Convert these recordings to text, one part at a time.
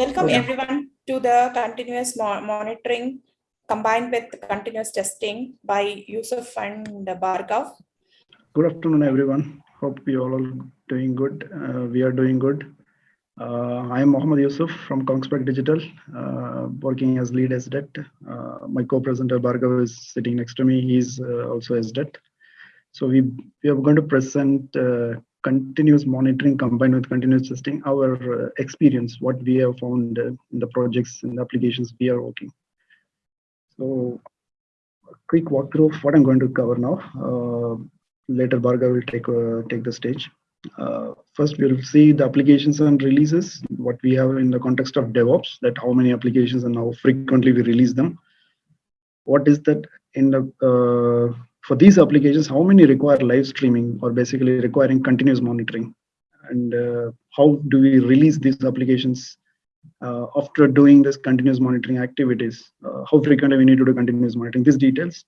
Welcome Okay. everyone to the continuous mo- monitoring combined with continuous testing by Yusuf and Bhargav. Good afternoon, everyone. Hope you all are doing good. Uh, we are doing good. Uh, I am Mohammed Yusuf from Kongsberg Digital, uh, working as lead SDET. Uh, my co-presenter Bhargav is sitting next to me. He's uh, also SDET. So we, we are going to present uh, continuous monitoring combined with continuous testing, our uh, experience, what we have found in the projects and applications we are working. So a quick walkthrough of what I'm going to cover now. Uh, later Bhargav will take uh, take the stage. Uh, first, we'll see the applications and releases, what we have in the context of DevOps, that how many applications and how frequently we release them. What is that in the uh, for these applications, how many require live streaming or basically requiring continuous monitoring, and uh, how do we release these applications uh, after doing this continuous monitoring activities? Uh, how frequently we need to do continuous monitoring? These details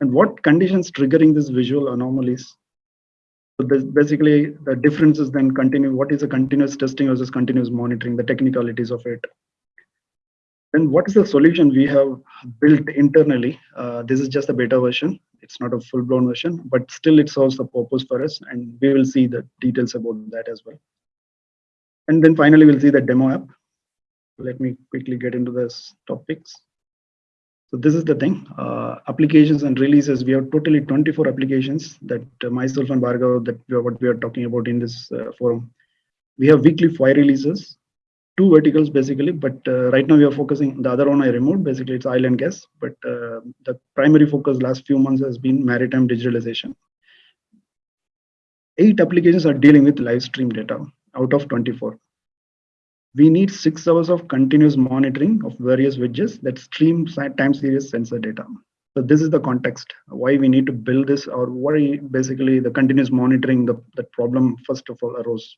and what conditions triggering this visual anomalies. So basically the differences then continue. What is a continuous testing versus continuous monitoring? The technicalities of it. Then what is the solution we have built internally? Uh, this is just a beta version. It's not a full-blown version, but still it serves the purpose for us, and we will see the details about that as well. And then finally, we'll see the demo app. Let me quickly get into this topics. So this is the thing, uh, applications and releases. We have totally 24 applications that uh, myself and Bhargav, that we are, what we are talking about in this uh, forum. We have weekly five releases, two verticals basically, but uh, right now we are focusing, the other one I removed, basically it's oil and gas, but uh, the primary focus last few months has been maritime digitalization. Eight applications are dealing with live stream data out of 24 we need six hours of continuous monitoring of various widgets that stream time series sensor data. So this is the context why we need to build this or why basically the continuous monitoring the, the problem first of all arose.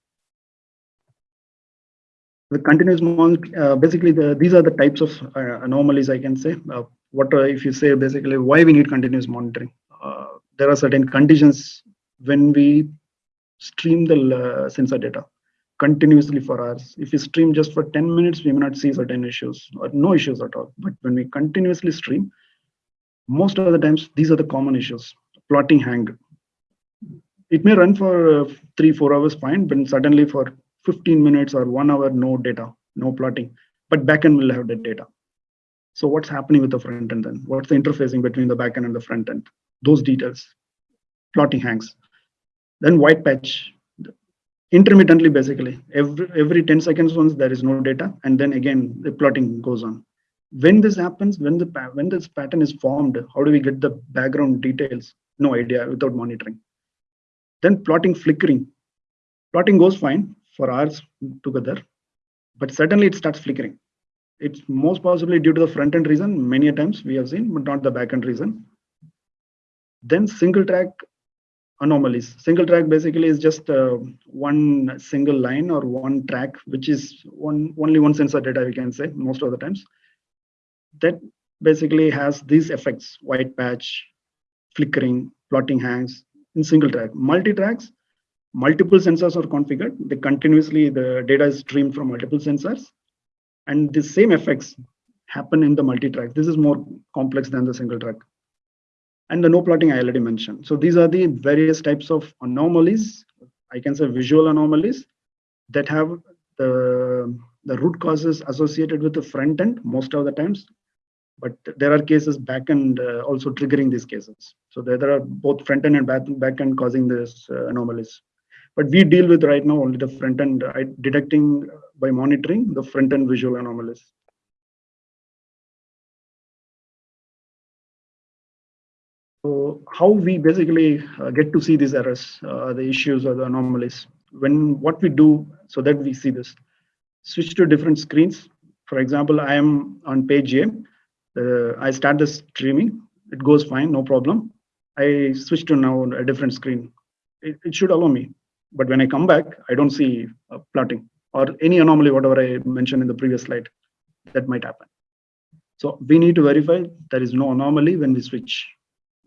The continuous mon uh, basically the, these are the types of uh, anomalies I can say. Uh, what uh, if you say basically why we need continuous monitoring? Uh, there are certain conditions when we stream the uh, sensor data continuously for hours. If you stream just for 10 minutes, we may not see certain issues or no issues at all. But when we continuously stream, most of the times, these are the common issues. Plotting hang. It may run for three, four hours fine, but suddenly for 15 minutes or one hour, no data, no plotting. But backend will have the data. So what's happening with the front end then? What's the interfacing between the backend and the front end? Those details. Plotting hangs. Then white patch intermittently basically every every 10 seconds once there is no data and then again the plotting goes on when this happens when the when this pattern is formed how do we get the background details no idea without monitoring then plotting flickering plotting goes fine for hours together but suddenly it starts flickering it's most possibly due to the front end reason many times we have seen but not the back end reason then single track anomalies. Single track basically is just uh, one single line or one track, which is one only one sensor data we can say most of the times. That basically has these effects: white patch, flickering, plotting hangs in single track. Multi tracks, multiple sensors are configured. They continuously the data is streamed from multiple sensors, and the same effects happen in the multi track. This is more complex than the single track and the no plotting I already mentioned. So these are the various types of anomalies, I can say visual anomalies that have the, the root causes associated with the front end most of the times. But there are cases back end uh, also triggering these cases. So there, there are both front end and back, back end causing this uh, anomalies. But we deal with right now only the front end, uh, detecting by monitoring the front end visual anomalies. So how we basically uh, get to see these errors, uh, the issues or the anomalies. When what we do so that we see this, switch to different screens. For example, I am on page A. Uh, I start the streaming. It goes fine, no problem. I switch to now a different screen. It, it should allow me. But when I come back, I don't see plotting or any anomaly, whatever I mentioned in the previous slide, that might happen. So we need to verify there is no anomaly when we switch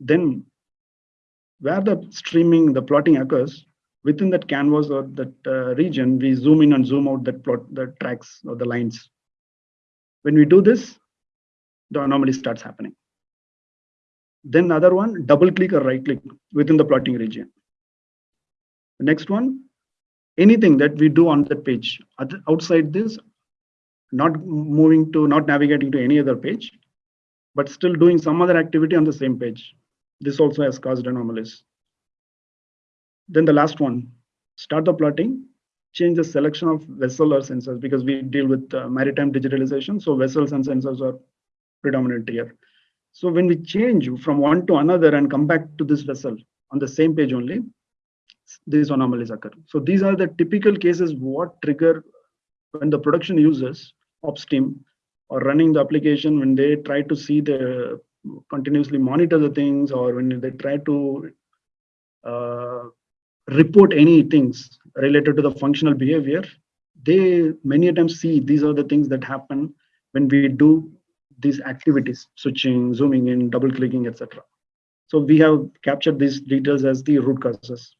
then where the streaming, the plotting occurs, within that canvas or that uh, region, we zoom in and zoom out that plot, the tracks or the lines. When we do this, the anomaly starts happening. Then another one, double click or right click within the plotting region. The next one, anything that we do on that page outside this, not moving to, not navigating to any other page, but still doing some other activity on the same page. This also has caused anomalies. Then the last one, start the plotting, change the selection of vessel or sensors because we deal with uh, maritime digitalization. So vessels and sensors are predominant here. So when we change from one to another and come back to this vessel on the same page only, these anomalies occur. So these are the typical cases what trigger when the production users upstream or running the application when they try to see the continuously monitor the things or when they try to uh, report any things related to the functional behavior they many times see these are the things that happen when we do these activities switching zooming in double clicking etc so we have captured these details as the root causes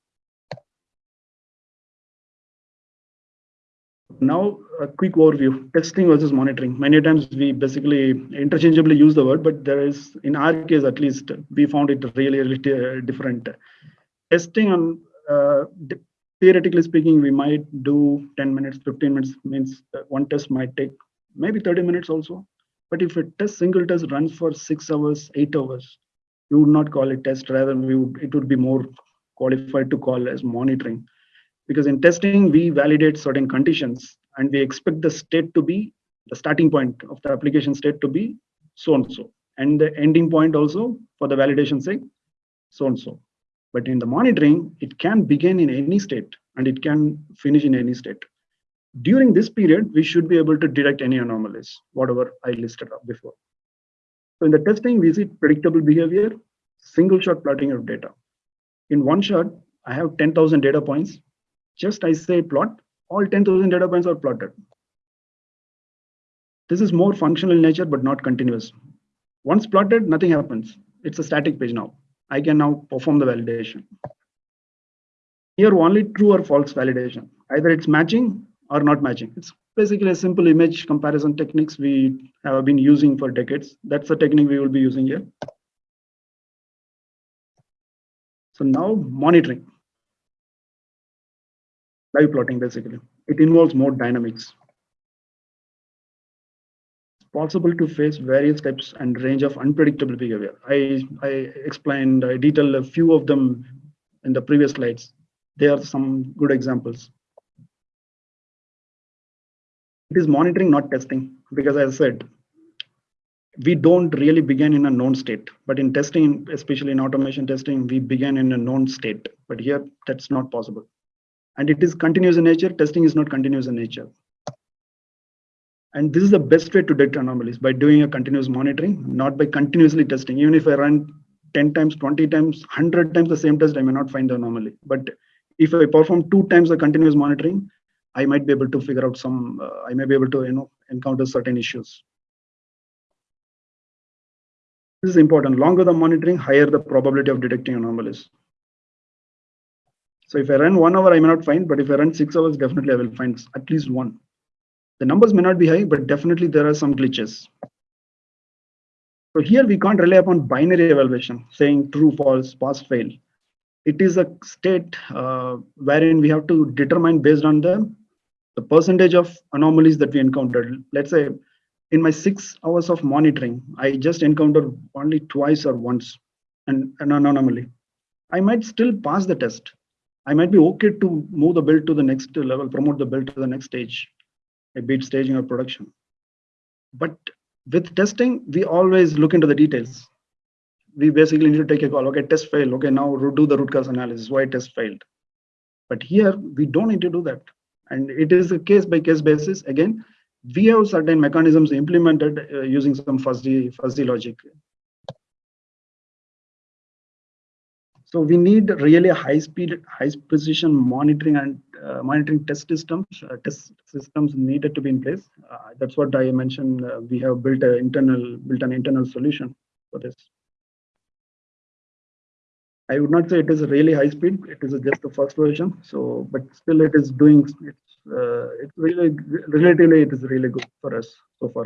now a quick overview. Testing versus monitoring. Many times we basically interchangeably use the word but there is in our case at least we found it really really different. Testing on uh, theoretically speaking we might do 10 minutes 15 minutes means one test might take maybe 30 minutes also. But if a test single test runs for six hours eight hours you would not call it test. Rather we would, it would be more qualified to call as monitoring because in testing we validate certain conditions and we expect the state to be the starting point of the application state to be so and so and the ending point also for the validation sake so and so but in the monitoring it can begin in any state and it can finish in any state. During this period we should be able to detect any anomalies whatever i listed up before. So in the testing we see predictable behavior single shot plotting of data. In one shot i have 10000 data points just I say plot, all 10,000 data points are plotted. This is more functional in nature, but not continuous. Once plotted, nothing happens. It's a static page now. I can now perform the validation. Here, only true or false validation. Either it's matching or not matching. It's basically a simple image comparison techniques we have been using for decades. That's the technique we will be using here. So now monitoring live plotting basically. It involves more dynamics. It's possible to face various types and range of unpredictable behavior. I, I explained, I detailed a few of them in the previous slides. There are some good examples. It is monitoring, not testing, because as I said, we don't really begin in a known state, but in testing, especially in automation testing, we begin in a known state, but here that's not possible and it is continuous in nature. Testing is not continuous in nature. And this is the best way to detect anomalies by doing a continuous monitoring not by continuously testing. Even if i run 10 times 20 times 100 times the same test i may not find the anomaly. But if i perform two times the continuous monitoring i might be able to figure out some uh, i may be able to you know encounter certain issues. This is important. Longer the monitoring higher the probability of detecting anomalies so if I run one hour, I may not find, but if I run six hours, definitely I will find at least one. The numbers may not be high, but definitely there are some glitches. So here we can't rely upon binary evaluation, saying true, false, pass, fail. It is a state uh, wherein we have to determine based on the, the percentage of anomalies that we encountered. Let's say in my six hours of monitoring, I just encountered only twice or once an, an anomaly. I might still pass the test I might be okay to move the build to the next level, promote the build to the next stage, a bit staging or production. But with testing, we always look into the details. We basically need to take a call. Okay, test failed. Okay, now do the root cause analysis. Why test failed? But here we don't need to do that. And it is a case by case basis. Again, we have certain mechanisms implemented uh, using some fuzzy fuzzy logic So we need really high speed, high precision monitoring and uh, monitoring test systems. Uh, test systems needed to be in place. Uh, that's what I mentioned. Uh, we have built an internal, built an internal solution for this. I would not say it is really high speed. It is just the first version. So, but still, it is doing. It's uh, it's really relatively it is really good for us so far.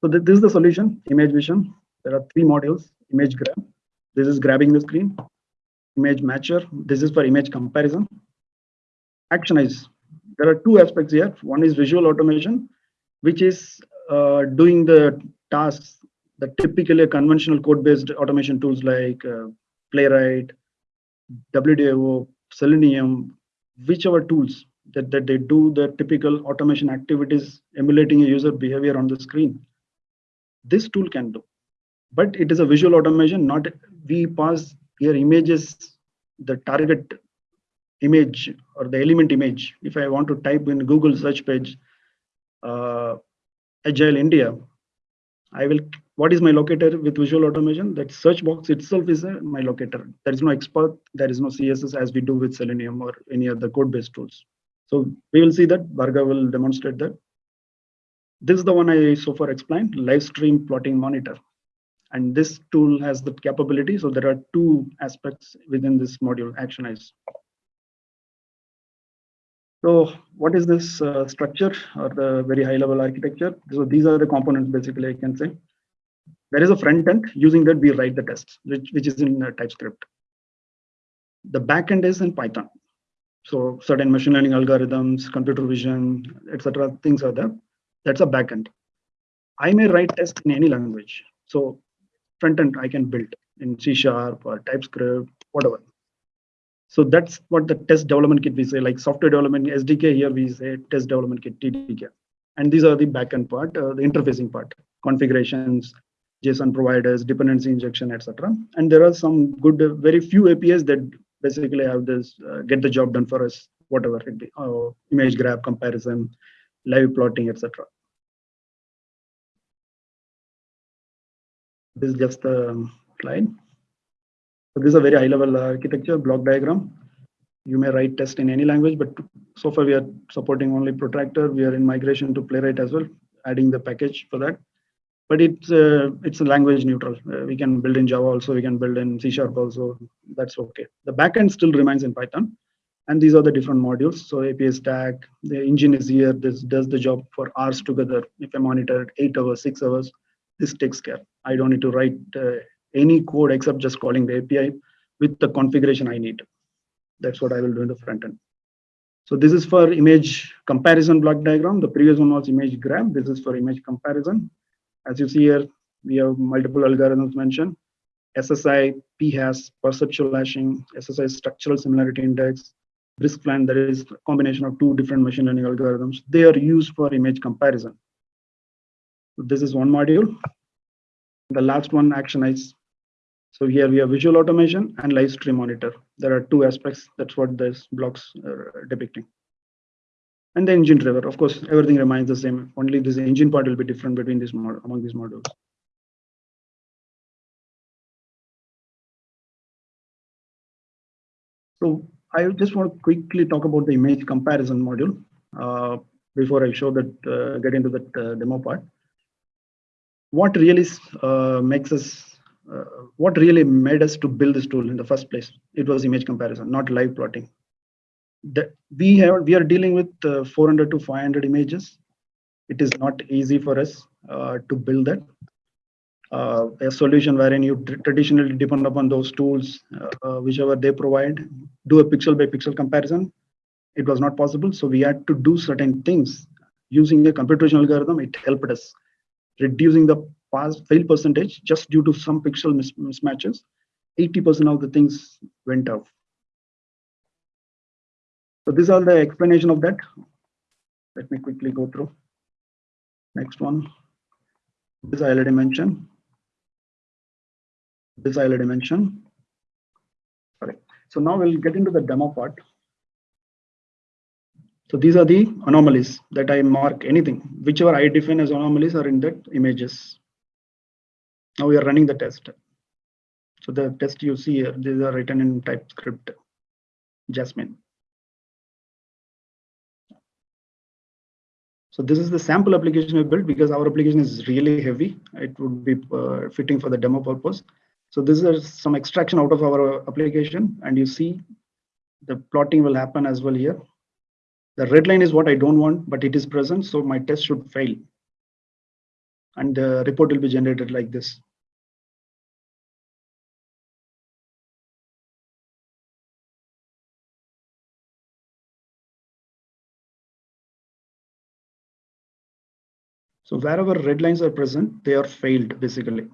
So th- this is the solution, image vision. There are three modules, image grab. This is grabbing the screen. Image matcher. This is for image comparison. Actionize. There are two aspects here. One is visual automation, which is uh, doing the tasks that typically conventional code-based automation tools like uh, Playwright, WDIO, Selenium, whichever tools that, that they do the typical automation activities emulating a user behavior on the screen. This tool can do, but it is a visual automation, not we pass here images, the target image or the element image. If I want to type in Google search page, uh, Agile India, I will, what is my locator with visual automation? That search box itself is a, my locator. There is no XPath, there is no CSS as we do with Selenium or any other code-based tools. So we will see that, Bhargav will demonstrate that. This is the one I so far explained, live stream plotting monitor. And this tool has the capability. So there are two aspects within this module, Actionize. So what is this uh, structure or the very high level architecture? So these are the components basically I can say. There is a front end using that we write the tests, which, which is in uh, TypeScript. The backend is in Python. So certain machine learning algorithms, computer vision, etc. things are there. That's a backend. I may write tests in any language. So front end I can build in C sharp or TypeScript, whatever. So that's what the test development kit we say, like software development SDK here we say test development kit TDK. And these are the backend part, uh, the interfacing part, configurations, JSON providers, dependency injection, etc. And there are some good, uh, very few APIs that basically have this uh, get the job done for us, whatever it be, uh, image grab comparison, live plotting, etc. This is just a slide. So this is a very high level architecture block diagram. You may write test in any language, but so far we are supporting only Protractor. We are in migration to Playwright as well, adding the package for that. But it's uh, it's a language neutral. Uh, we can build in Java also. We can build in C Sharp also. That's okay. The backend still remains in Python. And these are the different modules. So API stack, the engine is here. This does the job for hours together. If I monitor it eight hours, six hours, this takes care. I don't need to write uh, any code except just calling the API with the configuration I need. That's what I will do in the front end. So this is for image comparison block diagram. The previous one was image grab. This is for image comparison. As you see here, we have multiple algorithms mentioned. SSI, p-hash, perceptual hashing, SSI structural similarity index, BRISK-FLANN, that is a combination of two different machine learning algorithms. They are used for image comparison. This is one module. The last one, Actionize. So here we have visual automation and live stream monitor. There are two aspects. That's what this blocks are depicting. And the engine driver, of course, everything remains the same. Only this engine part will be different between these mod among these modules. So I just want to quickly talk about the image comparison module uh, before I show that, uh, get into that uh, demo part. What really uh, makes us uh, what really made us to build this tool in the first place? It was image comparison not live plotting. That we have we are dealing with uh, 400 to 500 images. It is not easy for us uh, to build that. Uh, a solution wherein you traditionally depend upon those tools uh, whichever they provide. Do a pixel by pixel comparison. It was not possible so we had to do certain things. Using a computation algorithm it helped us reducing the pass fail percentage just due to some pixel mis mismatches. 80% of the things went off so these are the explanation of that. Let me quickly go through. Next one. This i already mentioned. This i already mentioned. Sorry so now we'll get into the demo part so these are the anomalies that I mark anything, whichever I define as anomalies are in that images. Now we are running the test. So the test you see here, these are written in TypeScript, Jasmine. So this is the sample application we built because our application is really heavy. It would be uh, fitting for the demo purpose. So this is some extraction out of our application and you see the plotting will happen as well here. The red line is what I don't want, but it is present, so my test should fail. and the report will be generated like this. So wherever red lines are present, they are failed basically.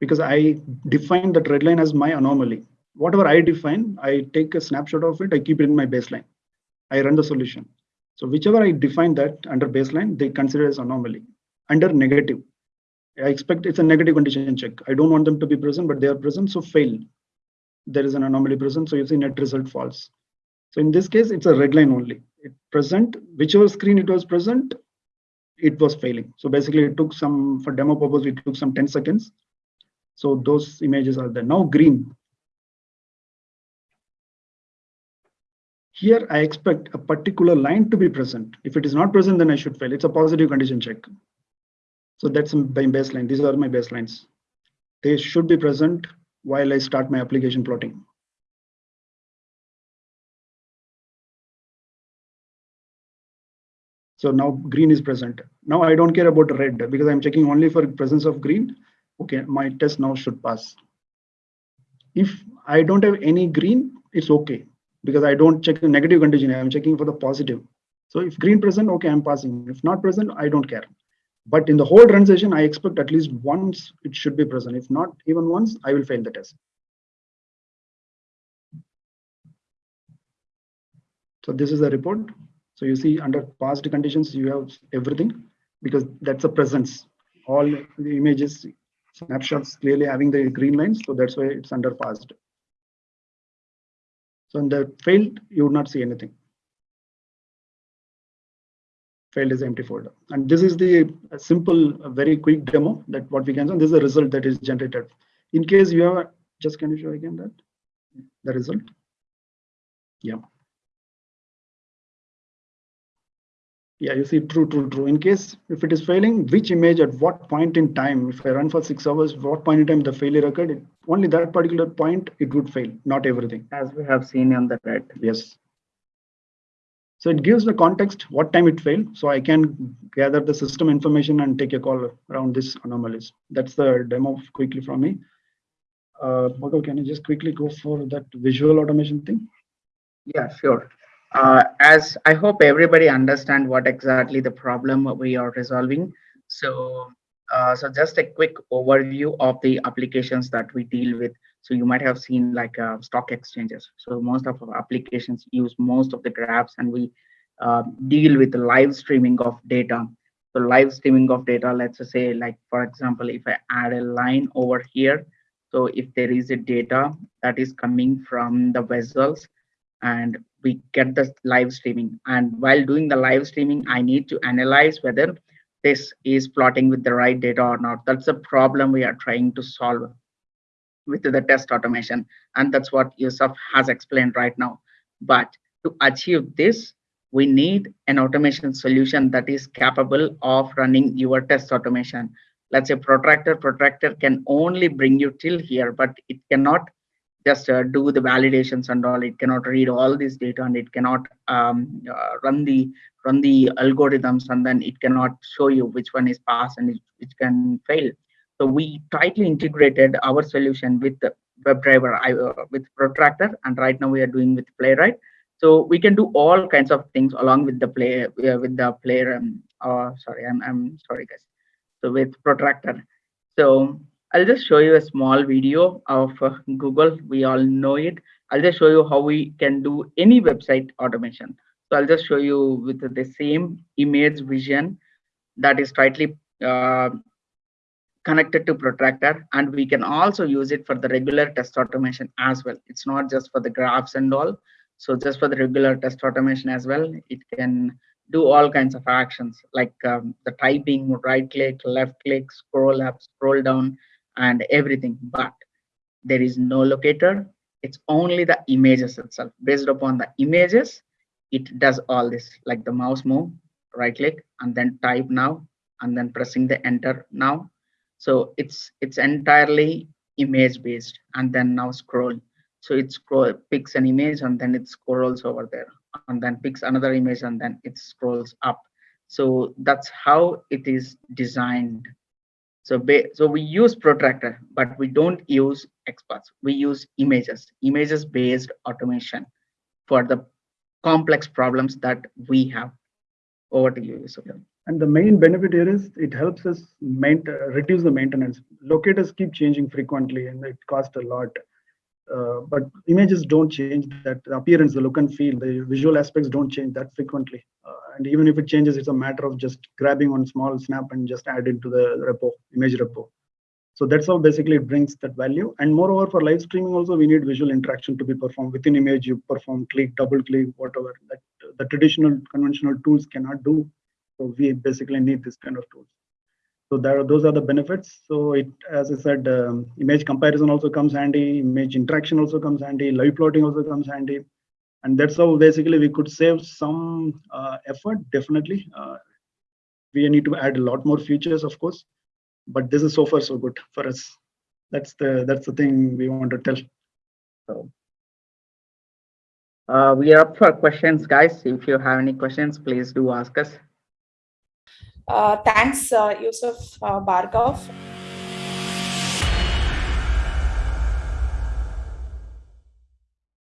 Because I define that red line as my anomaly. Whatever I define, I take a snapshot of it, I keep it in my baseline. I run the solution. So whichever I define that under baseline, they consider as anomaly. Under negative, I expect it's a negative condition check. I don't want them to be present, but they are present, so fail. There is an anomaly present, so you see net result false. So in this case, it's a red line only. It present, whichever screen it was present, it was failing. So basically it took some, for demo purpose, it took some 10 seconds. So those images are there. Now green. Here I expect a particular line to be present. If it is not present, then I should fail. It's a positive condition check. So that's my baseline. These are my baselines. They should be present while I start my application plotting. So now green is present. Now I don't care about red because I'm checking only for presence of green. Okay, my test now should pass. If I don't have any green, it's okay because I don't check the negative condition. I'm checking for the positive. So if green present, okay, I'm passing. If not present, I don't care. But in the whole run session, I expect at least once it should be present. If not even once, I will fail the test. So this is the report. So you see under past conditions, you have everything because that's a presence. All the images, snapshots clearly having the green lines. So that's why it's under passed. So in the failed, you would not see anything. Failed is empty folder. And this is the simple, very quick demo that what we can see. This is the result that is generated. In case you have, just can you show again that? The result? Yeah. Yeah you see true true true. In case if it is failing which image at what point in time? If i run for six hours what point in time the failure occurred? It, only that particular point it would fail not everything. As we have seen on the red. Yes. So it gives the context what time it failed so i can gather the system information and take a call around this anomalies that's the demo quickly from me. Uh can you just quickly go for that visual automation thing? Yeah sure uh, as I hope everybody understand what exactly the problem we are resolving. So, uh, so just a quick overview of the applications that we deal with. So you might have seen like uh, stock exchanges. So most of our applications use most of the graphs and we uh, deal with the live streaming of data. So live streaming of data, let's say like, for example, if I add a line over here, so if there is a data that is coming from the vessels and we get the live streaming. And while doing the live streaming i need to analyze whether this is plotting with the right data or not. That's a problem we are trying to solve with the test automation. And that's what yusuf has explained right now. But to achieve this we need an automation solution that is capable of running your test automation. Let's say protractor protractor can only bring you till here but it cannot just uh, do the validations and all. It cannot read all this data and it cannot um, uh, run the run the algorithms and then it cannot show you which one is passed and which can fail. So we tightly integrated our solution with the WebDriver uh, with protractor and right now we are doing with playwright. So we can do all kinds of things along with the play uh, with the player um, oh sorry i'm i'm sorry guys. So with protractor. So I'll just show you a small video of uh, Google. We all know it. I'll just show you how we can do any website automation. So I'll just show you with the same image vision that is tightly uh, connected to protractor and we can also use it for the regular test automation as well. It's not just for the graphs and all. So just for the regular test automation as well, it can do all kinds of actions like um, the typing, right click, left click, scroll up, scroll down, and everything but there is no locator. It's only the images itself. Based upon the images it does all this like the mouse move right click and then type now and then pressing the enter now. So it's it's entirely image based and then now scroll. So it scroll picks an image and then it scrolls over there and then picks another image and then it scrolls up. So that's how it is designed. So, so we use protractor, but we don't use XPaths. We use images, images based automation for the complex problems that we have. Over to you, Yusuf. And the main benefit here is it helps us reduce the maintenance. Locators keep changing frequently and it costs a lot. Uh, but images don't change that appearance, the look and feel, the visual aspects don't change that frequently. Uh, and even if it changes, it's a matter of just grabbing one small snap and just add it to the repo, image repo. So that's how basically it brings that value. And moreover, for live streaming also, we need visual interaction to be performed within image. You perform click, double click, whatever that the traditional conventional tools cannot do. So we basically need this kind of tools. So there, those are the benefits. So it, as I said, um, image comparison also comes handy. Image interaction also comes handy. Live plotting also comes handy. And that's how basically we could save some uh, effort. Definitely, uh, we need to add a lot more features, of course. But this is so far so good for us. That's the that's the thing we want to tell. So uh, we are up for questions, guys. If you have any questions, please do ask us. Uh, thanks, uh, Yusuf uh, Bhargav.